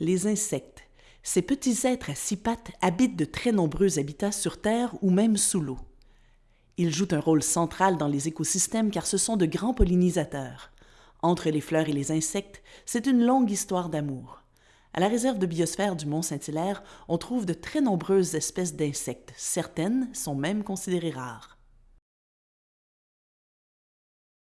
Les insectes. Ces petits êtres à six pattes habitent de très nombreux habitats sur Terre ou même sous l'eau. Ils jouent un rôle central dans les écosystèmes car ce sont de grands pollinisateurs. Entre les fleurs et les insectes, c'est une longue histoire d'amour. À la réserve de biosphère du Mont-Saint-Hilaire, on trouve de très nombreuses espèces d'insectes. Certaines sont même considérées rares.